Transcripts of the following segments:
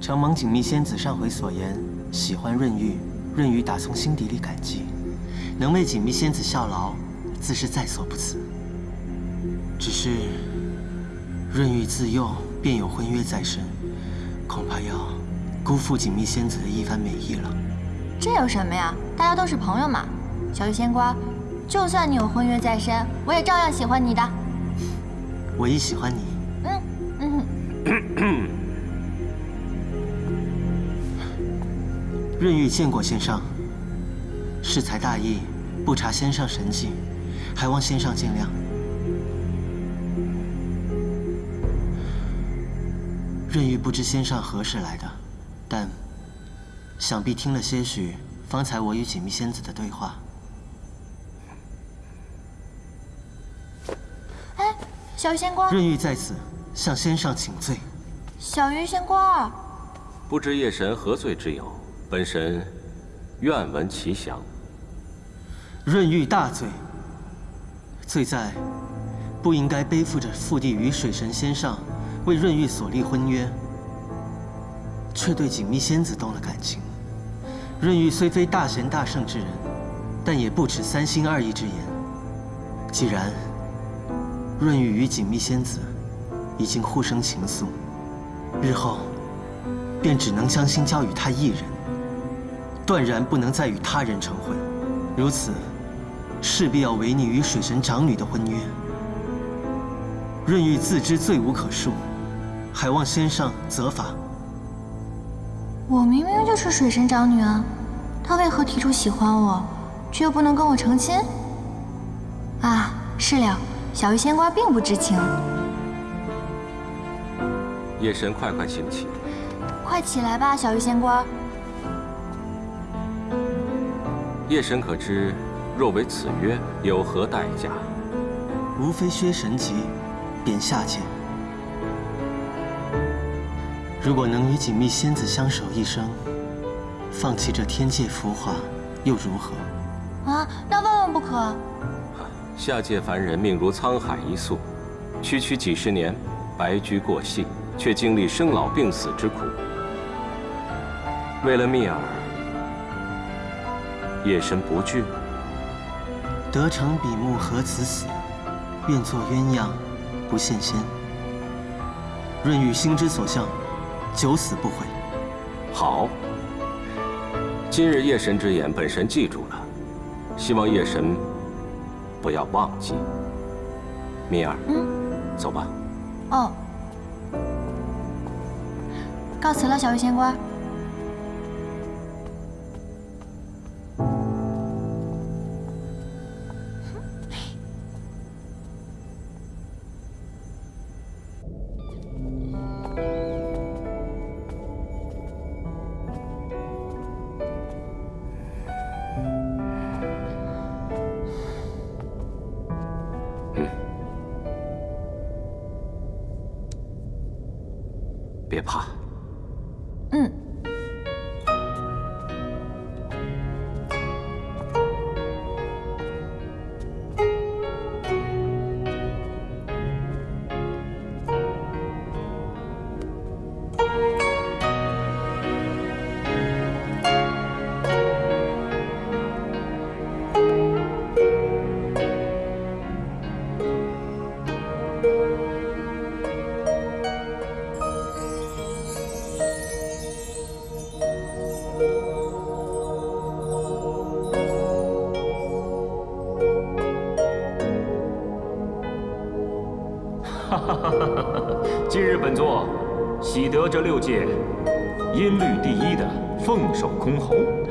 承蒙锦觅仙子上回所言，喜欢润玉，润玉打从心底里感激，能为锦觅仙子效劳，自是在所不辞。只是润玉自幼便有婚约在身，恐怕要辜负锦觅仙子的一番美意了。这有什么呀？大家都是朋友嘛。小玉仙官，就算你有婚约在身，我也照样喜欢你的。我亦喜欢你。嗯嗯。润玉见过先上，适才大意，不察先上神迹，还望先上见谅。润玉不知先上何时来的，但想必听了些许方才我与锦觅仙子的对话。哎小鱼仙官，润玉在此向仙上请罪。小鱼仙官，不知夜神何罪之有？本神愿闻其详。润玉大罪，罪在不应该背负着父帝与水神仙上为润玉所立婚约，却对锦觅仙子动了感情。润玉虽非大贤大圣之人，但也不持三心二意之言。既然润玉与锦觅仙子已经互生情愫，日后便只能将心交与他一人，断然不能再与他人成婚。如此，势必要违逆与水神长女的婚约。润玉自知罪无可恕，还望先上责罚。我明明就是水神长女啊，他为何提出喜欢我，却又不能跟我成亲？啊，是了。小鱼仙官并不知情。夜神，快快请起。快起来吧，小鱼仙官。夜神可知，若违此约，有何代价？无非薛神级，贬下界。如果能与锦觅仙子相守一生，放弃这天界浮华，又如何？啊，那万万不可！下界凡人命如沧海一粟，区区几十年，白驹过隙，却经历生老病死之苦。为了蜜儿，夜神不惧。得成比目何辞死？愿做鸳鸯，不羡仙。润玉心之所向，九死不悔。好，今日夜神之言，本神记住了。希望夜神。不要忘记，蜜儿，嗯，走吧。哦，告辞了，小鱼仙官。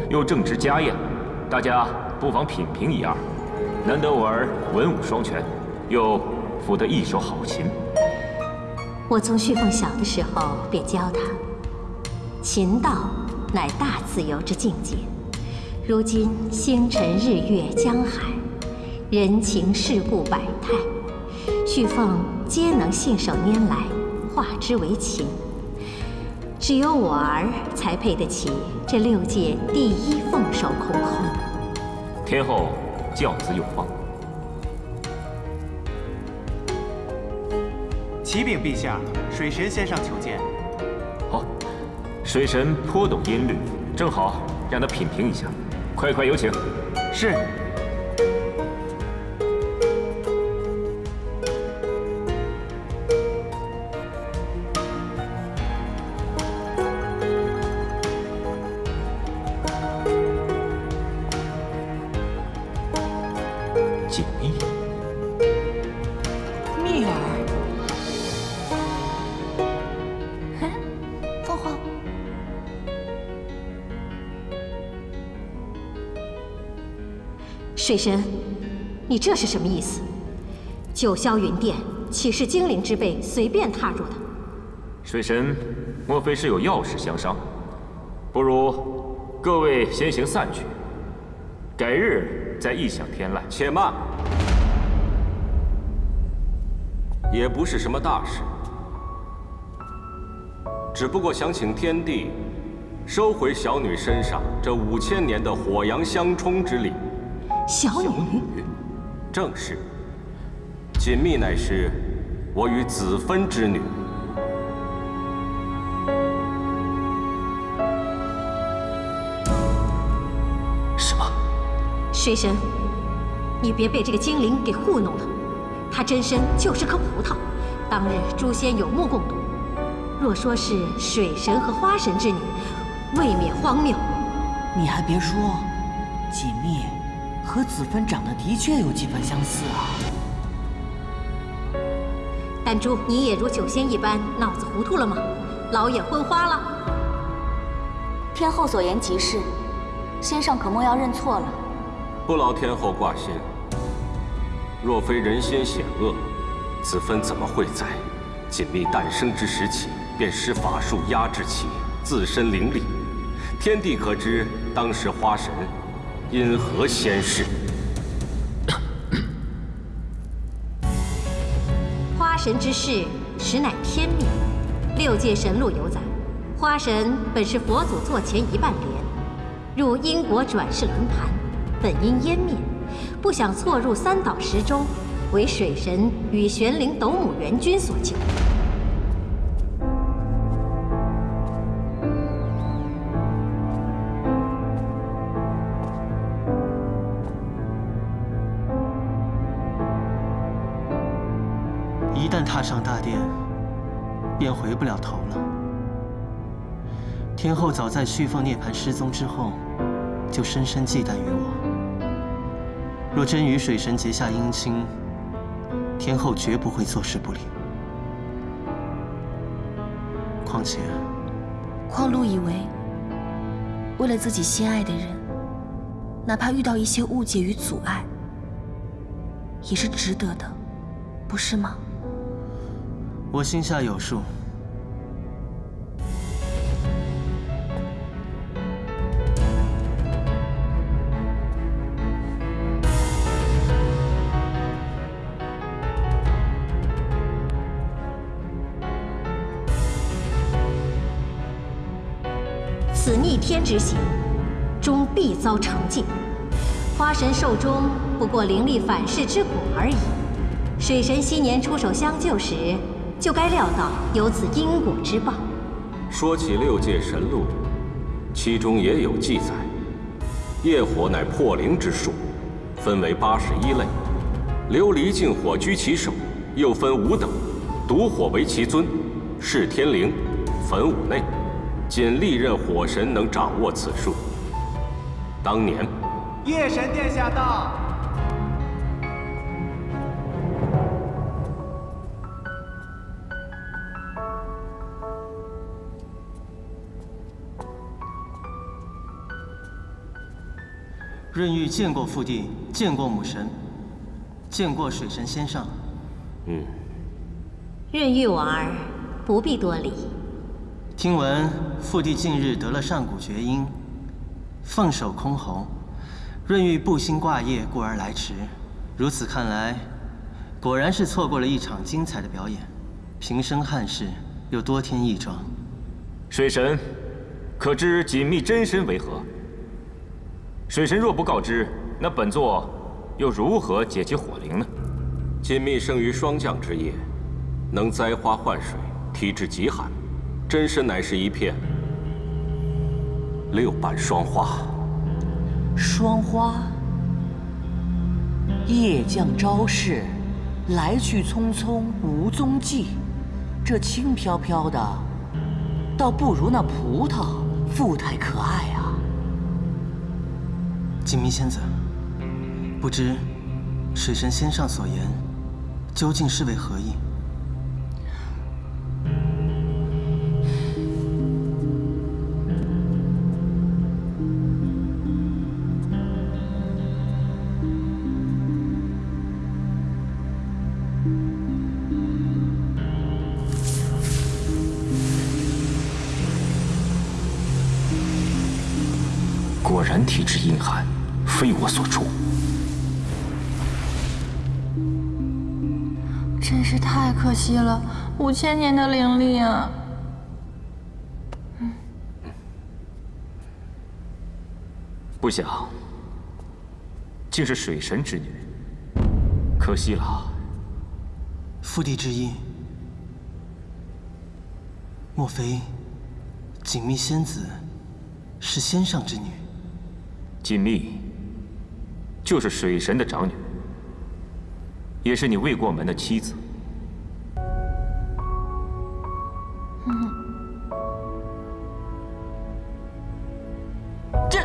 又正值家宴，大家不妨品评一二。难得我儿文武双全，又抚得一手好琴。我从旭凤小的时候便教他，琴道乃大自由之境界。如今星辰日月江海，人情世故百态，旭凤。皆能信手拈来，化之为琴。只有我儿才配得起这六界第一凤首空后。天后教子有方。启禀陛下，水神先生求见。好，水神颇懂音律，正好让他品评一下。快快有请。是。水神，你这是什么意思？九霄云殿岂是精灵之辈随便踏入的？水神，莫非是有要事相商？不如各位先行散去，改日再异想天籁。且慢，也不是什么大事，只不过想请天帝收回小女身上这五千年的火阳相冲之力。小女，正是。锦觅乃是我与子芬之女。什么？水神，你别被这个精灵给糊弄了。她真身就是颗葡萄，当日诛仙有目共睹。若说是水神和花神之女，未免荒谬。你还别说，锦觅。和子芬长得的确有几分相似啊！丹珠，你也如九仙一般脑子糊涂了吗？老眼昏花了？天后所言极是，先生可莫要认错了。不劳天后挂心。若非人心险恶，子芬怎么会在锦觅诞生之时起便施法术压制其自身灵力？天帝可知当时花神？因何仙逝？花神之事，实乃天命。六界神录有载，花神本是佛祖座前一半莲，入因果转世轮盘，本因湮灭，不想错入三岛石中，为水神与玄灵斗母元君所救。一旦踏上大殿，便回不了头了。天后早在旭凤涅槃失踪之后，就深深忌惮于我。若真与水神结下姻亲，天后绝不会坐视不理。况且，况路以为，为了自己心爱的人，哪怕遇到一些误解与阻碍，也是值得的，不是吗？我心下有数。此逆天之行，终必遭惩戒。花神寿终不过灵力反噬之果而已。水神昔年出手相救时。就该料到有此因果之报。说起六界神录，其中也有记载：业火乃破灵之术，分为八十一类，琉璃净火居其首，又分五等，毒火为其尊，是天灵，焚五内，仅历任火神能掌握此术。当年，夜神殿下到。润玉见过父帝，见过母神，见过水神仙上。嗯。润玉婉儿，不必多礼。听闻父帝近日得了上古绝音，凤首箜篌，润玉不兴挂业，故而来迟。如此看来，果然是错过了一场精彩的表演。平生憾事，又多添一桩。水神，可知锦觅真身为何？水神若不告知，那本座又如何解其火灵呢？锦觅生于霜降之夜，能栽花换水，体质极寒，真身乃是一片六瓣霜花。霜花。夜降朝市，来去匆匆无踪迹。这轻飘飘的，倒不如那葡萄富态可爱啊。锦觅仙子，不知水神仙上所言，究竟是为何意？了，五千年的灵力啊！不想，竟是水神之女，可惜了。父帝之音，莫非锦觅仙子是仙上之女？锦觅就是水神的长女，也是你未过门的妻子。这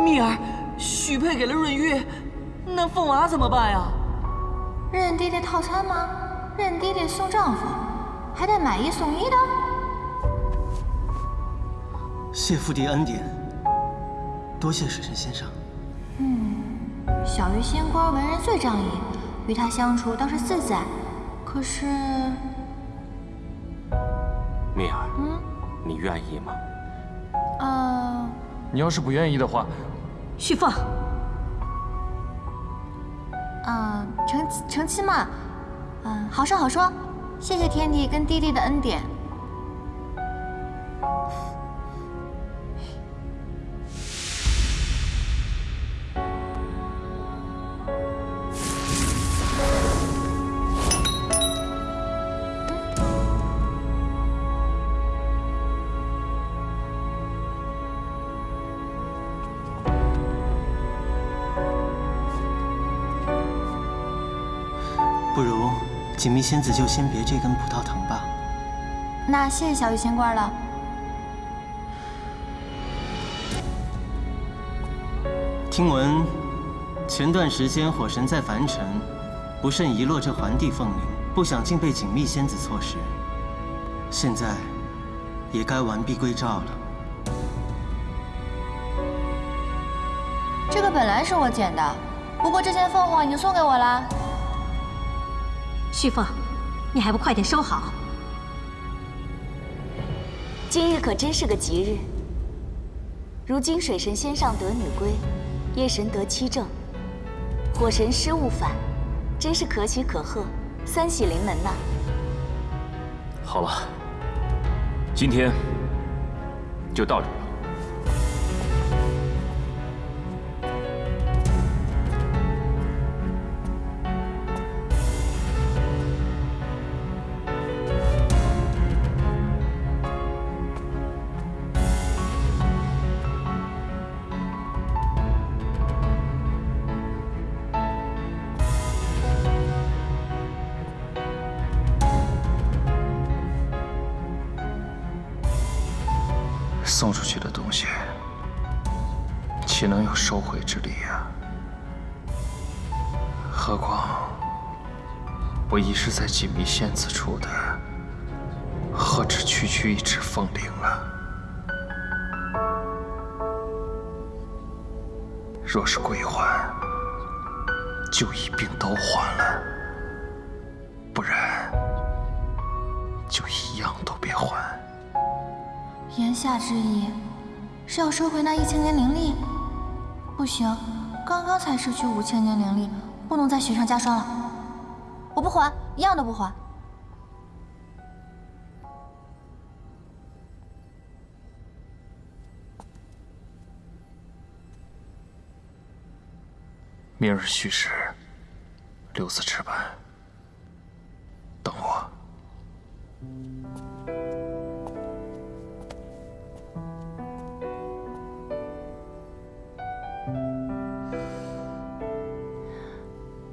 蜜儿许配给了润玉，那凤娃怎么办呀？认爹爹套餐吗？认爹爹送丈夫，还带买一送一的？谢父帝恩典，多谢水神先生。嗯。小鱼仙官为人最仗义，与他相处倒是自在。可是，蜜儿，嗯，你愿意吗？呃，你要是不愿意的话，旭凤，呃，成成亲嘛，嗯、好说好说。谢谢天帝跟弟弟的恩典。不如锦觅仙子就先别这根葡萄藤吧。那谢谢小玉仙官了。听闻前段时间火神在凡尘不慎遗落这环地凤灵，不想竟被锦觅仙子错失。现在也该完璧归赵了。这个本来是我捡的，不过这件凤凰已经送给我了。旭凤，你还不快点收好！今日可真是个吉日。如今水神仙上得女归，夜神得妻正，火神失物反，真是可喜可贺，三喜临门呐！好了，今天就到这送出去的东西，岂能有收回之理呀？何况我已是在锦觅仙子处的，何止区区一只凤翎啊！若是归还，就一并都还了；不然，言下之意是要收回那一千年灵力？不行，刚刚才失去五千年灵力，不能再雪上加霜了。我不还，一样都不还。明日戌时，六字值班，等我。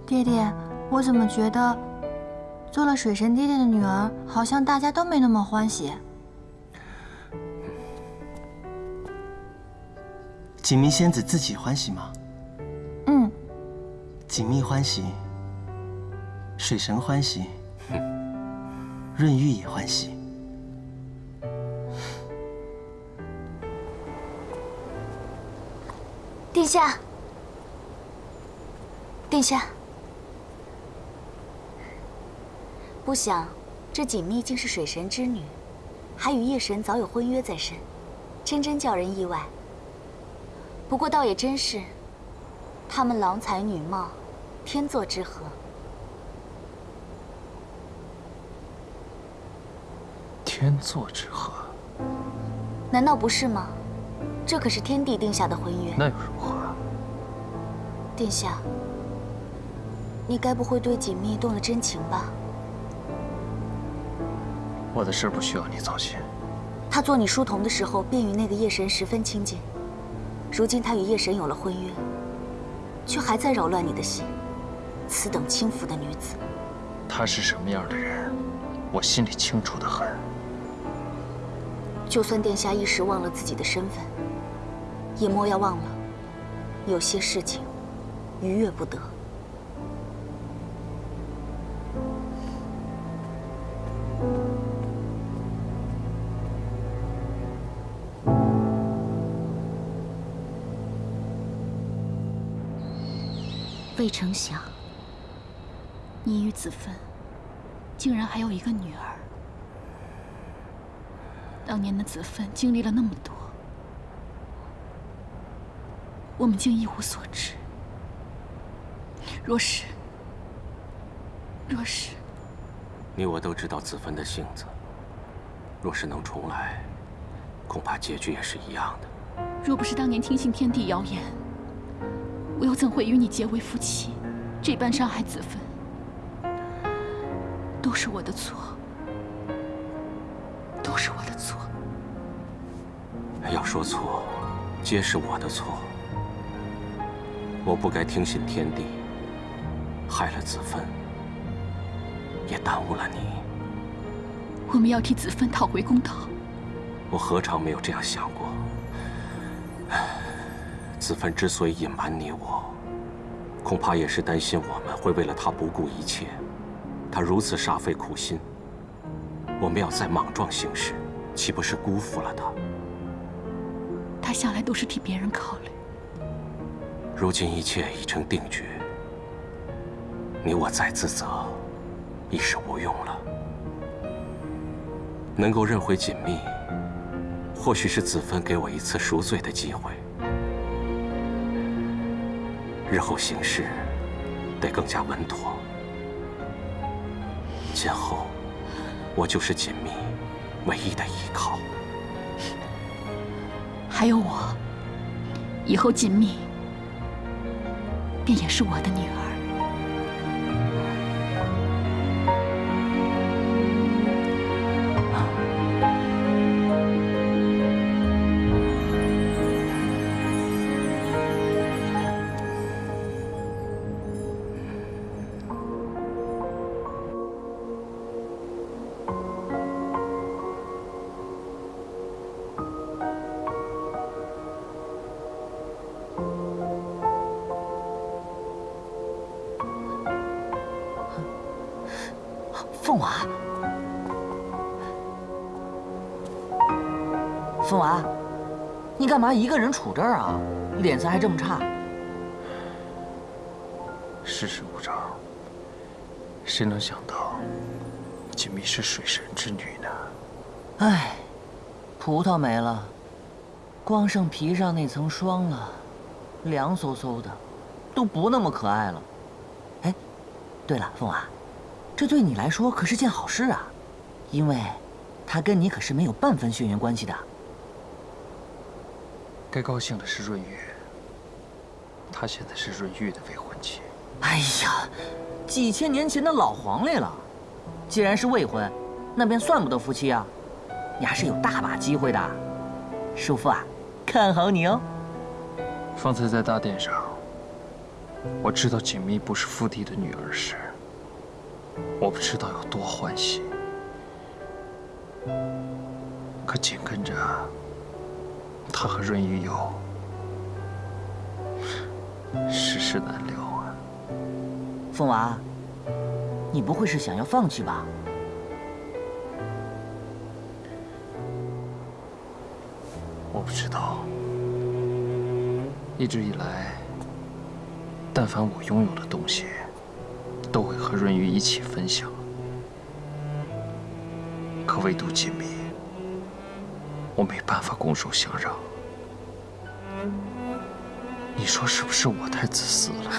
弟，我怎么觉得做了水神爹爹的女儿，好像大家都没那么欢喜？锦觅仙子自己欢喜吗？嗯，锦觅欢喜，水神欢喜，润玉也欢喜。殿下，殿下，不想这锦觅竟是水神之女，还与夜神早有婚约在身，真真叫人意外。不过倒也真是，他们郎才女貌，天作之合。天作之合，难道不是吗？这可是天帝定下的婚约。那又如何？殿下，你该不会对锦觅动了真情吧？我的事不需要你操心。他做你书童的时候，便与那个夜神十分亲近。如今他与夜神有了婚约，却还在扰乱你的心。此等轻浮的女子，她是什么样的人，我心里清楚的很。就算殿下一时忘了自己的身份，也莫要忘了，有些事情逾越不得。未曾想，你与子芬竟然还有一个女儿。当年的子芬经历了那么多，我们竟一无所知。若是，若是，你我都知道子芬的性子。若是能重来，恐怕结局也是一样的。若不是当年听信天地谣言，我又怎会与你结为夫妻，这般伤害子芬？都是我的错，都是我的错。要说错，皆是我的错。我不该听信天地，害了子芬，也耽误了你。我们要替子芬讨回公道。我何尝没有这样想过？子芬之所以隐瞒你我，恐怕也是担心我们会为了她不顾一切。她如此煞费苦心，我们要再莽撞行事，岂不是辜负了她？他向来都是替别人考虑。如今一切已成定局，你我再自责，已是无用了。能够认回锦觅，或许是子芬给我一次赎罪的机会。日后行事得更加稳妥。今后我就是锦觅唯一的依靠。还有我，以后锦觅便也是我的女儿。凤娃，凤娃，你干嘛一个人杵这儿啊？脸色还这么差。世事无常，谁能想到锦觅是水神之女呢？唉，葡萄没了，光剩皮上那层霜了，凉飕飕的，都不那么可爱了。哎，对了，凤娃。这对你来说可是件好事啊，因为，他跟你可是没有半分血缘关系的。该高兴的是润玉，她现在是润玉的未婚妻。哎呀，几千年前的老黄历了，既然是未婚，那便算不得夫妻啊。你还是有大把机会的，叔父啊，看好你哦。方才在大殿上，我知道锦觅不是父帝的女儿时，我不知道有多欢喜。可紧跟着，他和润玉又世事难料啊。凤娃，你不会是想要放弃吧？我不知道，一直以来，但凡我拥有的东西，都会和润玉一起分享。可唯独锦觅，我没办法拱手相让。你说是不是我太自私了？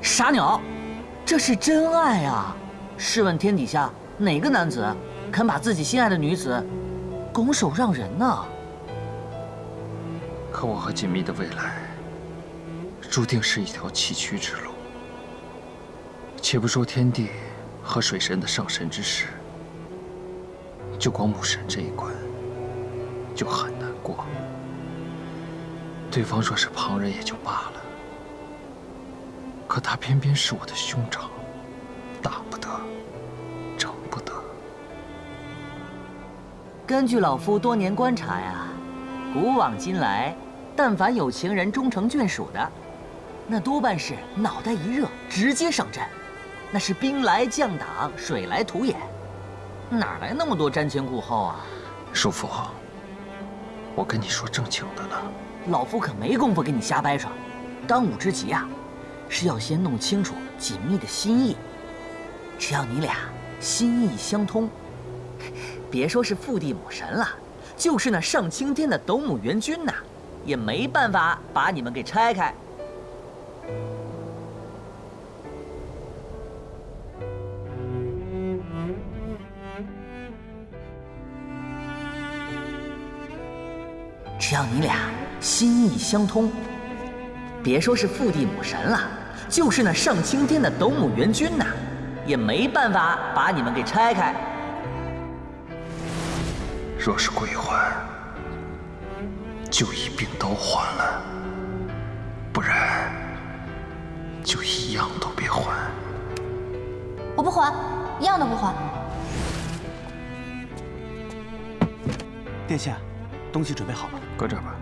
傻鸟，这是真爱啊！试问天底下哪个男子肯把自己心爱的女子拱手让人呢？可我和锦觅的未来，注定是一条崎岖之路。且不说天帝和水神的上神之事，就光母神这一关，就很难过。对方若是旁人也就罢了，可他偏偏是我的兄长，打不得，整不得。根据老夫多年观察呀，古往今来，但凡有情人终成眷属的，那多半是脑袋一热直接上阵，那是兵来将挡，水来土掩，哪来那么多瞻前顾后啊？叔父，我跟你说正经的呢。老夫可没工夫跟你瞎掰扯，当务之急啊，是要先弄清楚锦觅的心意。只要你俩心意相通，别说是父地母神了，就是那上青天的斗母元君呐，也没办法把你们给拆开。只要你俩心意相通，别说是父地母神了，就是那上青天的斗母元君呐，也没办法把你们给拆开。若是归还，就一并都还了；不然，就一样都别还。我不还，一样都不还。殿下，东西准备好了，搁这儿吧。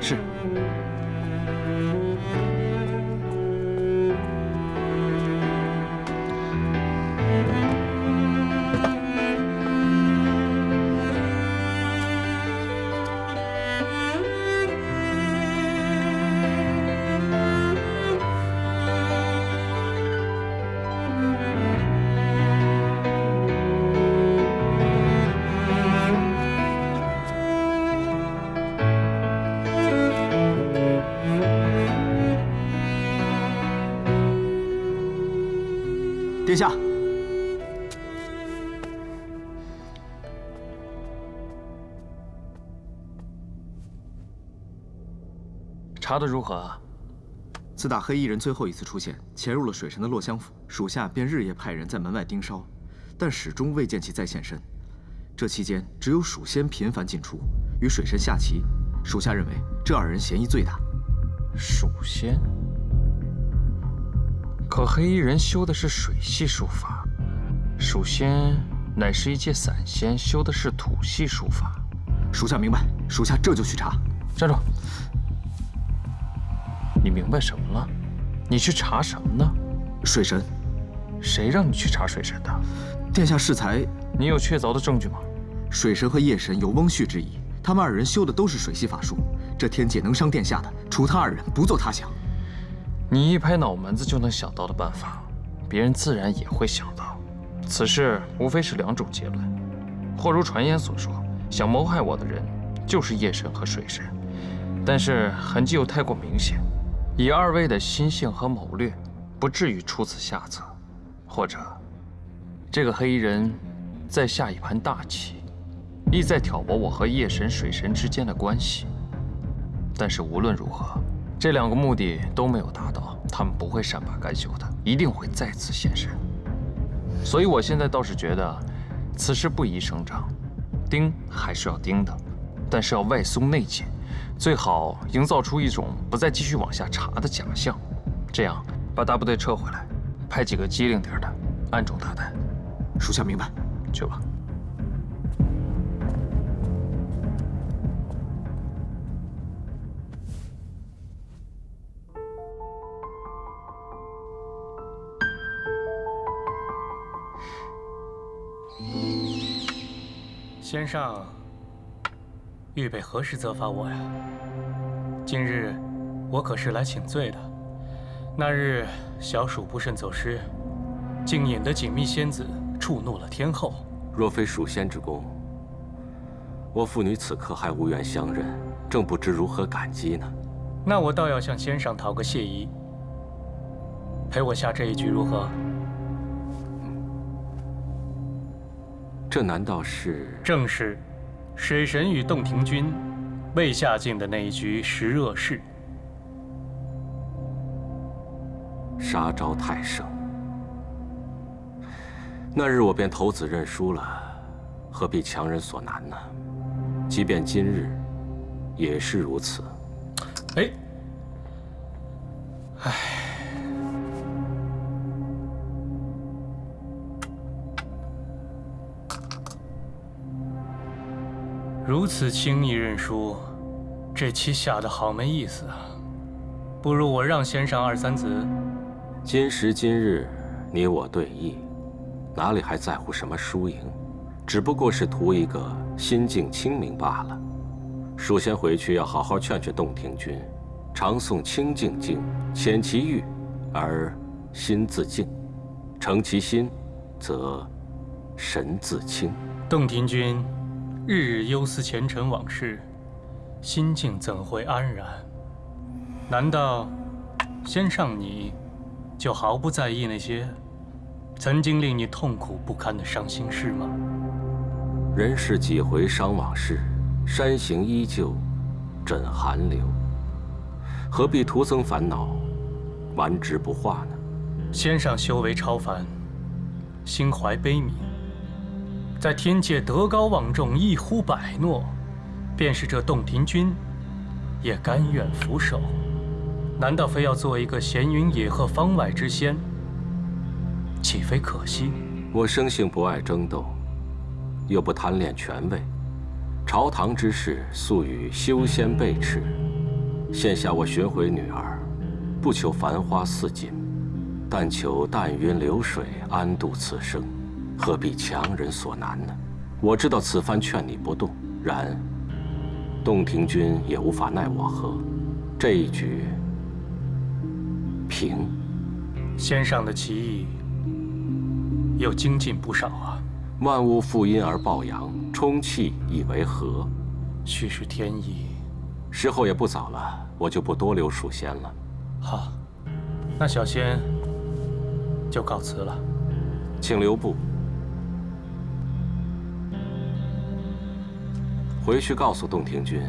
是。下，查得如何啊？自打黑衣人最后一次出现，潜入了水神的落香府，属下便日夜派人在门外盯梢，但始终未见其再现身。这期间，只有蜀仙频繁进出，与水神下棋。属下认为这二人嫌疑最大。蜀仙？可黑衣人修的是水系术法，蜀仙乃是一介散仙，修的是土系术法。属下明白，属下这就去查。站住！你明白什么了？你去查什么呢？水神。谁让你去查水神的？殿下适才。你有确凿的证据吗？水神和夜神有翁婿之谊，他们二人修的都是水系法术。这天界能伤殿下的，除他二人，不做他想。你一拍脑门子就能想到的办法，别人自然也会想到。此事无非是两种结论：或如传言所说，想谋害我的人就是夜神和水神，但是痕迹又太过明显，以二位的心性和谋略，不至于出此下策；或者，这个黑衣人在下一盘大棋，意在挑拨我和夜神、水神之间的关系。但是无论如何，这两个目的都没有达到，他们不会善罢甘休的，一定会再次现身。所以，我现在倒是觉得，此事不宜声张，盯还是要盯的，但是要外松内紧，最好营造出一种不再继续往下查的假象，这样，把大部队撤回来，派几个机灵点的，暗中打探。属下明白。去吧。先生，预备何时责罚我呀？今日我可是来请罪的。那日小鼠不慎走失，竟引得锦觅仙子触怒了天后。若非蜀仙之功，我父女此刻还无缘相认，正不知如何感激呢。那我倒要向先生讨个谢意，陪我下这一局如何？这难道是？正是，水神与洞庭君未下境的那一局十恶事。杀招太盛，那日我便投子认输了，何必强人所难呢？即便今日，也是如此。哎，如此轻易认输，这棋下的好没意思啊！不如我让先生二三子。今时今日，你我对弈，哪里还在乎什么输赢？只不过是图一个心境清明罢了。蜀仙回去要好好劝劝洞庭君，常诵清净经，遣其欲，而心自静；诚其心，则神自清。洞庭君。日日忧思前尘往事，心境怎会安然？难道先上你就毫不在意那些曾经令你痛苦不堪的伤心事吗？人世几回伤往事，山行依旧枕寒流。何必徒增烦恼，顽执不化呢？先上修为超凡，心怀悲悯。在天界德高望重，一呼百诺，便是这洞庭君，也甘愿俯首。难道非要做一个闲云野鹤方外之仙？岂非可惜？我生性不爱争斗，又不贪恋权位。朝堂之事，素与修仙背驰。现下我寻回女儿，不求繁花似锦，但求淡云流水，安度此生。何必强人所难呢？我知道此番劝你不动，然洞庭君也无法奈我何。这一局平，先上的棋艺又精进不少啊。万物负阴而抱阳，充气以为和，须是天意。时候也不早了，我就不多留蜀仙了。好，那小仙就告辞了，请留步。回去告诉洞庭君，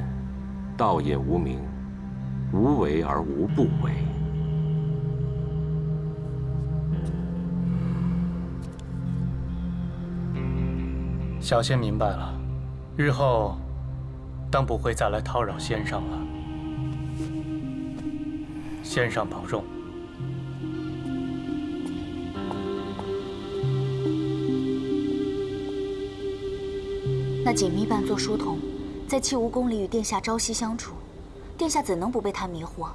道也无名，无为而无不为。小仙明白了，日后当不会再来叨扰先生了。先生保重。那锦觅扮作书童，在弃武宫里与殿下朝夕相处，殿下怎能不被他迷惑？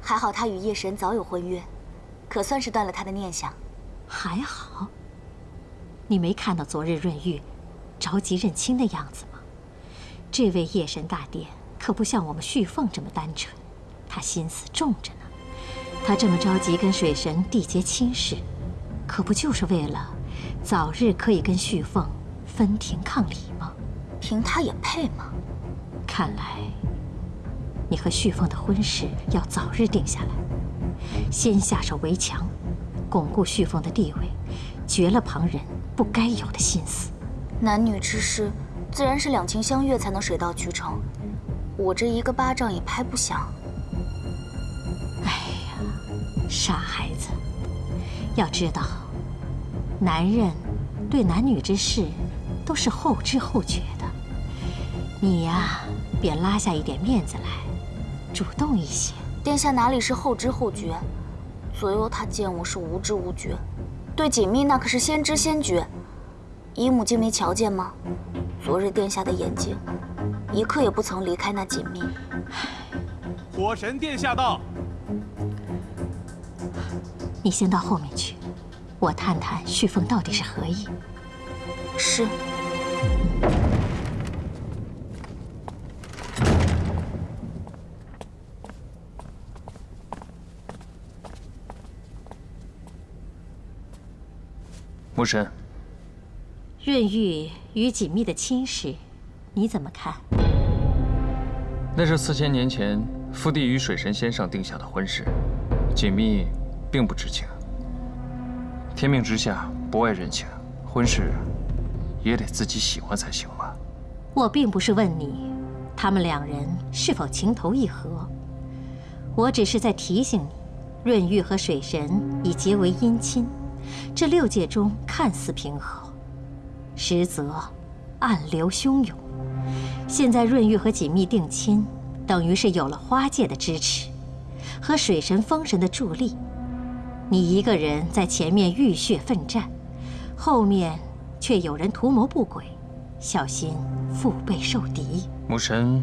还好他与夜神早有婚约，可算是断了他的念想。还好，你没看到昨日润玉着急认亲的样子吗？这位夜神大殿可不像我们旭凤这么单纯，他心思重着呢。他这么着急跟水神缔结亲事，可不就是为了早日可以跟旭凤？分庭抗礼吗？凭他也配吗？看来你和旭凤的婚事要早日定下来，先下手为强，巩固旭凤的地位，绝了旁人不该有的心思。男女之事，自然是两情相悦才能水到渠成。我这一个巴掌也拍不响。哎呀，傻孩子！要知道，男人对男女之事。都是后知后觉的，你呀，便拉下一点面子来，主动一些。殿下哪里是后知后觉？左右他见我是无知无觉，对锦觅那可是先知先觉。姨母竟没瞧见吗？昨日殿下的眼睛，一刻也不曾离开那锦觅。火神殿下到。你先到后面去，我探探旭凤到底是何意。是。母神，润玉与锦觅的亲事，你怎么看？那是四千年前父帝与水神先生定下的婚事，锦觅并不知情。天命之下，不外人情，婚事也得自己喜欢才行吧？我并不是问你，他们两人是否情投意合，我只是在提醒你，润玉和水神已结为姻亲。这六界中看似平和，实则暗流汹涌。现在润玉和锦觅定亲，等于是有了花界的支持，和水神、风神的助力。你一个人在前面浴血奋战，后面却有人图谋不轨，小心腹背受敌。母神，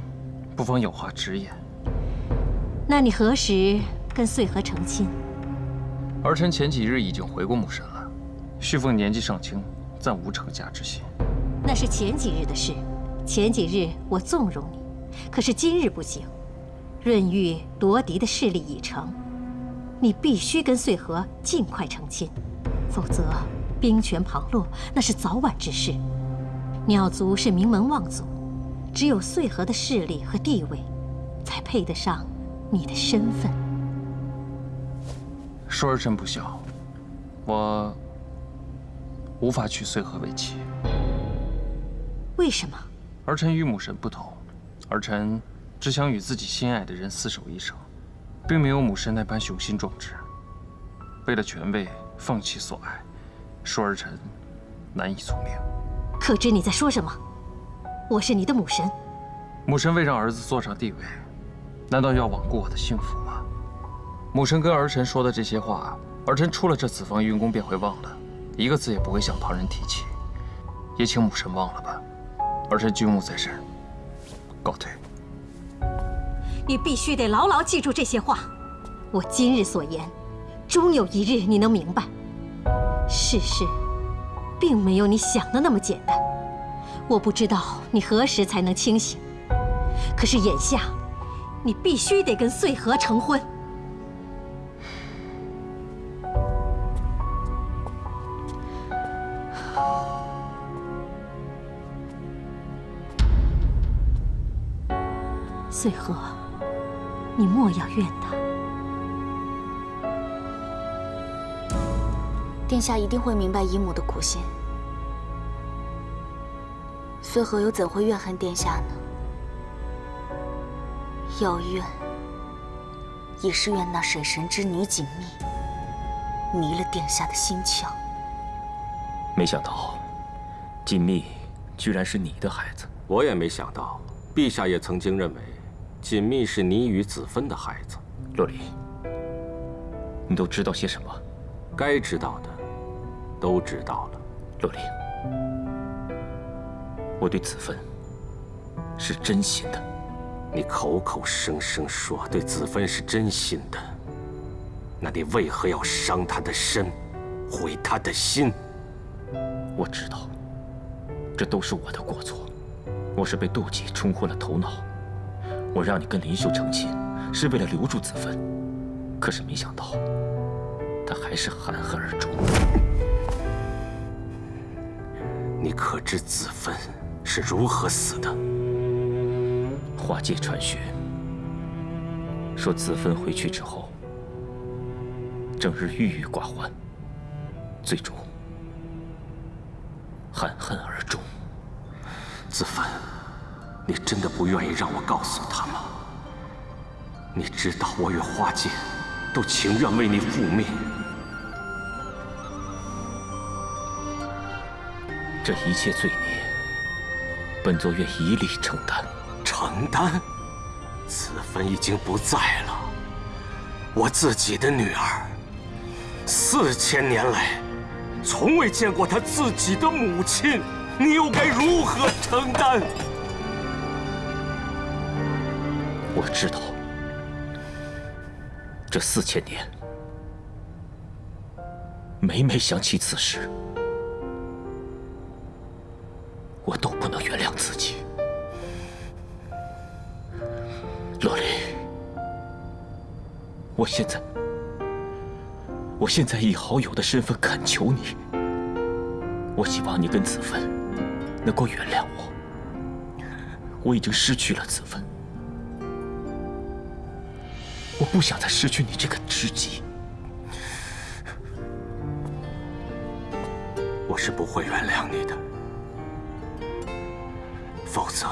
不妨有话直言。那你何时跟穗禾成亲？儿臣前几日已经回过母神了。旭凤年纪尚轻，暂无成家之心。那是前几日的事，前几日我纵容你，可是今日不行。润玉夺嫡的势力已成，你必须跟穗禾尽快成亲，否则兵权旁落，那是早晚之事。鸟族是名门望族，只有穗禾的势力和地位，才配得上你的身份。恕儿臣不孝，我无法娶穗禾为妻。为什么？儿臣与母神不同，儿臣只想与自己心爱的人厮守一生，并没有母神那般雄心壮志。为了权位放弃所爱，恕儿臣难以从命。可知你在说什么？我是你的母神。母神为让儿子坐上帝位，难道要罔顾我的幸福吗？母神跟儿臣说的这些话，儿臣出了这紫房云宫便会忘了，一个字也不会向旁人提起。也请母神忘了吧，儿臣君务在身，告退。你必须得牢牢记住这些话，我今日所言，终有一日你能明白。世事并没有你想的那么简单。我不知道你何时才能清醒，可是眼下，你必须得跟穗禾成婚。穗禾，你莫要怨他。殿下一定会明白姨母的苦心。穗禾又怎会怨恨殿下呢？要怨，也是怨那水神之女锦觅迷了殿下的心窍。没想到，锦觅居然是你的孩子。我也没想到，陛下也曾经认为。锦觅是你与子芬的孩子，洛离，你都知道些什么？该知道的，都知道了。洛离，我对子芬是真心的。你口口声声说对子芬是真心的，那你为何要伤她的身，毁她的心？我知道，这都是我的过错，我是被妒忌冲昏了头脑。我让你跟林秀成亲，是为了留住子芬，可是没想到，他还是含恨而终。你可知子芬是如何死的？花界传讯说，子芬回去之后，整日郁郁寡欢，最终含恨而终。子芬。你真的不愿意让我告诉他吗？你知道我与花界都情愿为你复命。这一切罪孽，本座愿一力承担。承担？子芬已经不在了，我自己的女儿，四千年来从未见过她自己的母亲，你又该如何承担？我知道，这四千年，每每想起此时，我都不能原谅自己。洛丽，我现在，我现在以好友的身份恳求你，我希望你跟子芬能够原谅我。我已经失去了子芬，我不想再失去你这个知己。我是不会原谅你的，否则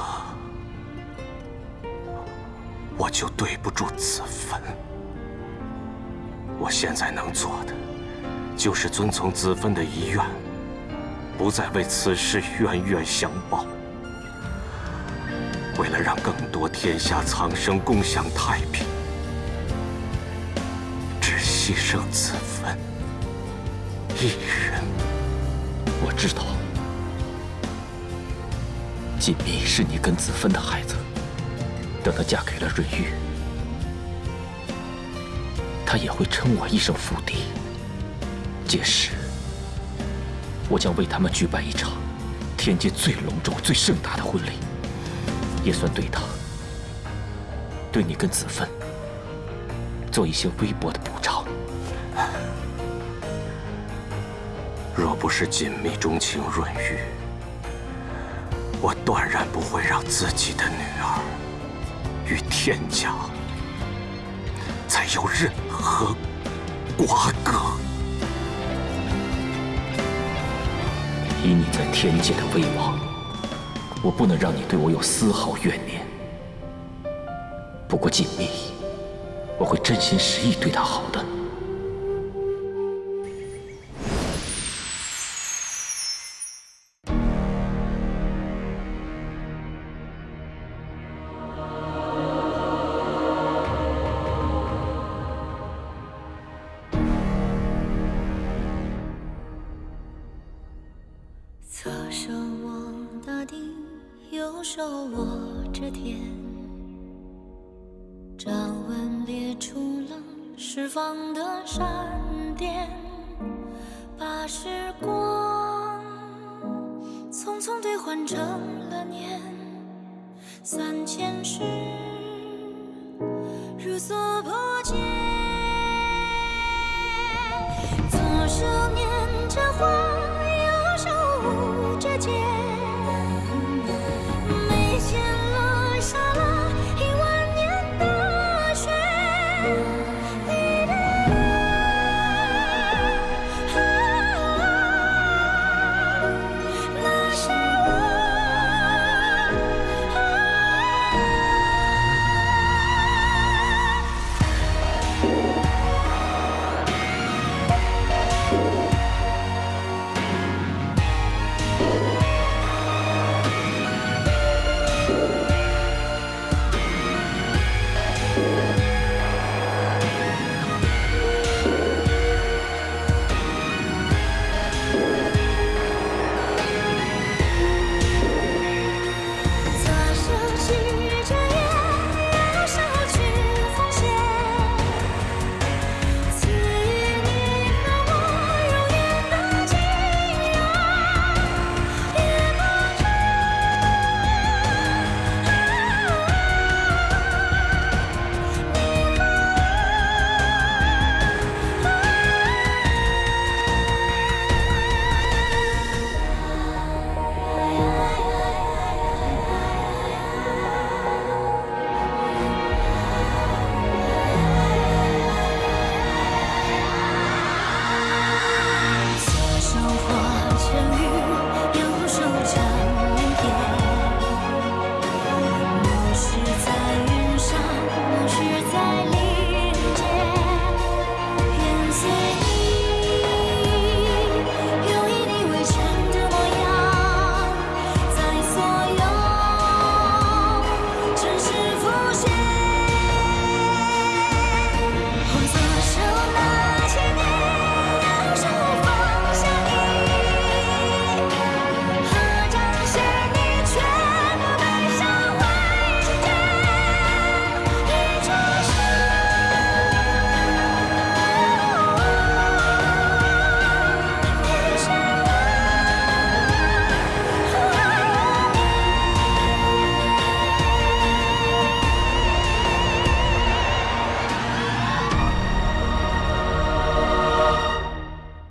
我就对不住子芬。我现在能做的，就是遵从子芬的遗愿，不再为此事冤冤相报。为了让更多天下苍生共享太平，只牺牲子芬一人。我知道，锦觅是你跟子芬的孩子。等她嫁给了润玉，她也会称我一声父帝。届时，我将为他们举办一场天界最隆重、最盛大的婚礼。也算对他，对你跟子芬做一些微薄的补偿。若不是锦觅钟情润玉，我断然不会让自己的女儿与天家再有任何瓜葛。以你在天界的威望。我不能让你对我有丝毫怨念。不过锦觅，我会真心实意对她好的。